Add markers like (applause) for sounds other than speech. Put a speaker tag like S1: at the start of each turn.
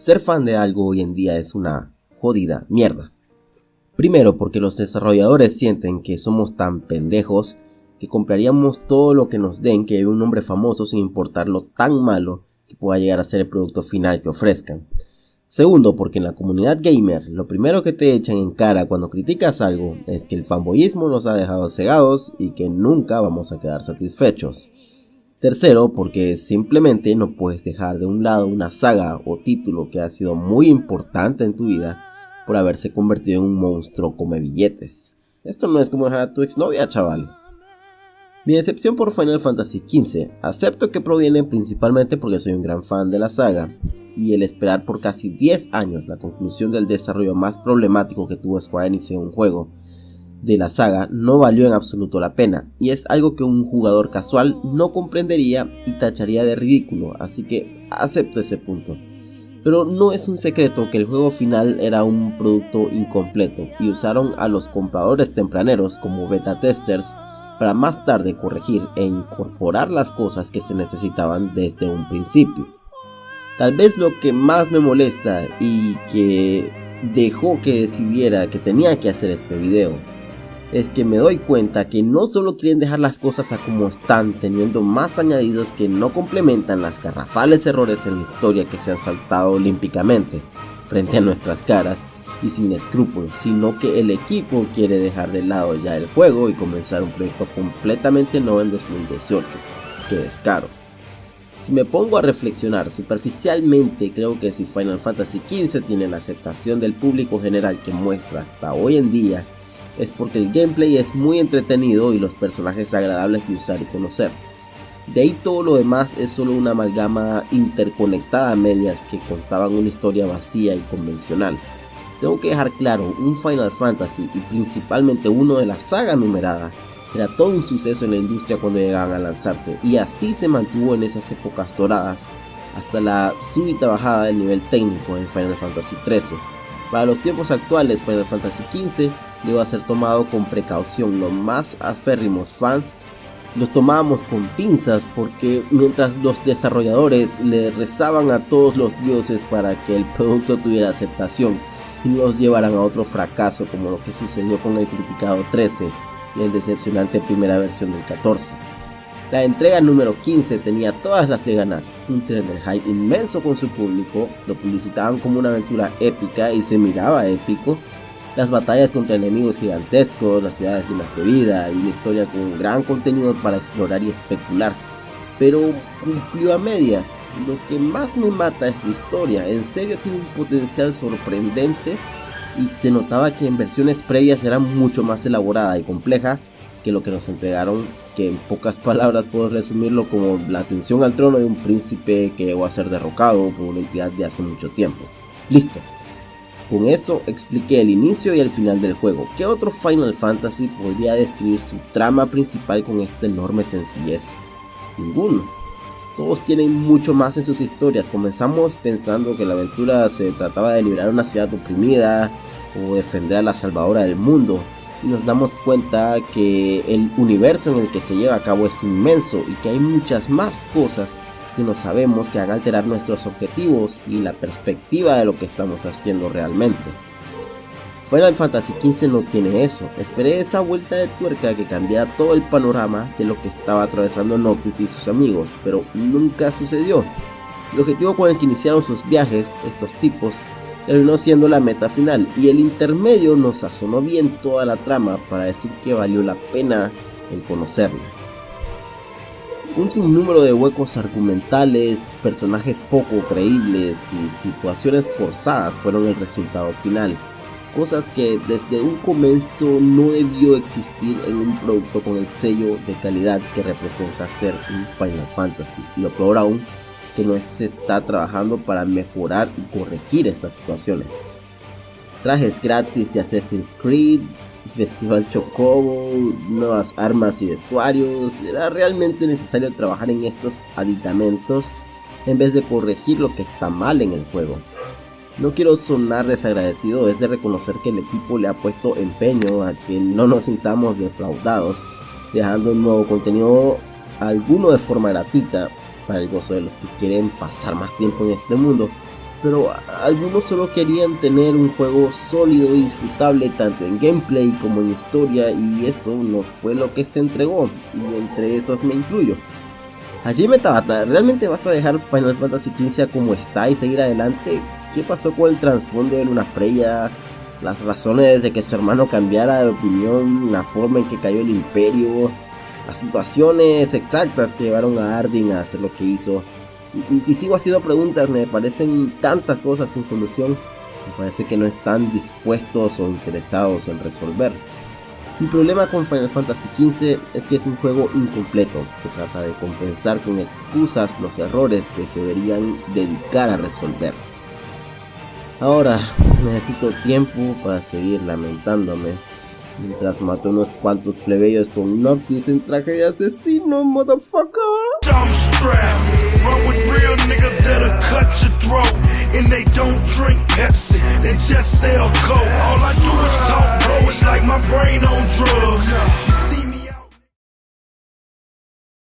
S1: Ser fan de algo hoy en día es una jodida mierda. Primero porque los desarrolladores sienten que somos tan pendejos que compraríamos todo lo que nos den que un nombre famoso sin importar lo tan malo que pueda llegar a ser el producto final que ofrezcan. Segundo, porque en la comunidad gamer lo primero que te echan en cara cuando criticas algo es que el fanboyismo nos ha dejado cegados y que nunca vamos a quedar satisfechos. Tercero, porque simplemente no puedes dejar de un lado una saga o título que ha sido muy importante en tu vida por haberse convertido en un monstruo come billetes. Esto no es como dejar a tu exnovia, chaval. Mi decepción por Final Fantasy XV acepto que proviene principalmente porque soy un gran fan de la saga, y el esperar por casi 10 años la conclusión del desarrollo más problemático que tuvo Square Enix en un juego de la saga no valió en absoluto la pena, y es algo que un jugador casual no comprendería y tacharía de ridículo, así que acepto ese punto. Pero no es un secreto que el juego final era un producto incompleto y usaron a los compradores tempraneros como beta testers para más tarde corregir e incorporar las cosas que se necesitaban desde un principio. Tal vez lo que más me molesta y que dejó que decidiera que tenía que hacer este video es que me doy cuenta que no solo quieren dejar las cosas a como están teniendo más añadidos que no complementan las garrafales errores en la historia que se han saltado olímpicamente frente a nuestras caras y sin escrúpulos, sino que el equipo quiere dejar de lado ya el juego y comenzar un proyecto completamente nuevo en 2018. Que descaro. Si me pongo a reflexionar superficialmente, creo que si Final Fantasy XV tiene la aceptación del público general que muestra hasta hoy en día, es porque el gameplay es muy entretenido y los personajes agradables de usar y conocer. De ahí todo lo demás es solo una amalgama interconectada a medias que contaban una historia vacía y convencional. Tengo que dejar claro, un Final Fantasy y principalmente uno de la saga numerada era todo un suceso en la industria cuando llegaban a lanzarse y así se mantuvo en esas épocas doradas hasta la súbita bajada del nivel técnico en Final Fantasy XIII. Para los tiempos actuales Final Fantasy XV debe ser tomado con precaución, los más aférrimos fans los tomábamos con pinzas porque mientras los desarrolladores le rezaban a todos los dioses para que el producto tuviera aceptación y los llevaran a otro fracaso como lo que sucedió con el criticado 13 y el decepcionante primera versión del 14. La entrega número 15 tenía todas las de ganar, un tren del hype inmenso con su público, lo publicitaban como una aventura épica y se miraba épico, las batallas contra enemigos gigantescos, las ciudades llenas de vida y una historia con gran contenido para explorar y especular, pero cumplió a medias. Lo que más me mata es la historia, en serio tiene un potencial sorprendente y se notaba que en versiones previas era mucho más elaborada y compleja que lo que nos entregaron, que en pocas (laughs) palabras puedo resumirlo como la ascensión al trono de un príncipe que llegó a ser derrocado por una entidad de hace mucho tiempo. Listo. Con eso expliqué el inicio y el final del juego. ¿Qué otro Final Fantasy podría describir su trama principal con esta enorme sencillez? Ninguno. Todos tienen mucho más en sus historias. Comenzamos pensando que la aventura se trataba de liberar una ciudad oprimida o defender a la salvadora del mundo. Y nos damos cuenta que el universo en el que se lleva a cabo es inmenso y que hay muchas más cosas que no sabemos que hagan alterar nuestros objetivos y la perspectiva de lo que estamos haciendo realmente. Final Fantasy XV no tiene eso, esperé esa vuelta de tuerca que cambiara todo el panorama de lo que estaba atravesando Noctis y sus amigos, pero nunca sucedió. El objetivo con el que iniciaron sus viajes, estos tipos, terminó siendo la meta final y el intermedio nos sazonó bien toda la trama para decir que valió la pena el conocerla. Un sinnúmero de huecos argumentales, personajes poco creíbles y situaciones forzadas fueron el resultado final cosas que desde un comienzo no debió existir en un producto con el sello de calidad que representa ser un Final Fantasy. Y lo peor aún, que no se está trabajando para mejorar y corregir estas situaciones. Trajes gratis de Assassin's Creed, Festival Chocobo, nuevas armas y vestuarios. Era realmente necesario trabajar en estos aditamentos en vez de corregir lo que está mal en el juego. No quiero sonar desagradecido, es de reconocer que el equipo le ha puesto empeño a que no nos sintamos defraudados, dejando un nuevo contenido alguno de forma gratuita para el gozo de los que quieren pasar más tiempo en este mundo pero algunos solo querían tener un juego sólido y disfrutable tanto en gameplay como en historia y eso no fue lo que se entregó, y entre esos me incluyo. Hajime Tabata, ¿realmente vas a dejar Final Fantasy XV como está y seguir adelante? ¿Qué pasó con el trasfondo de Luna Freya? Las razones de que su hermano cambiara de opinión, la forma en que cayó el imperio, las situaciones exactas que llevaron a Ardyn a hacer lo que hizo. Y, si sigo haciendo preguntas, me parecen tantas cosas sin solución, me parece que no están dispuestos o interesados en resolver. Mi problema con Final Fantasy XV es que es un juego incompleto, que trata de compensar con excusas los errores que se deberían dedicar a resolver. Ahora necesito tiempo para seguir lamentándome mientras mato unos cuantos plebeyos con un Noctis en traje de asesino, motherfucker. Run with real niggas that'll cut your throat. And they don't drink Pepsi, they just sell Coke. All I do is talk, bro. It's like my brain on drugs.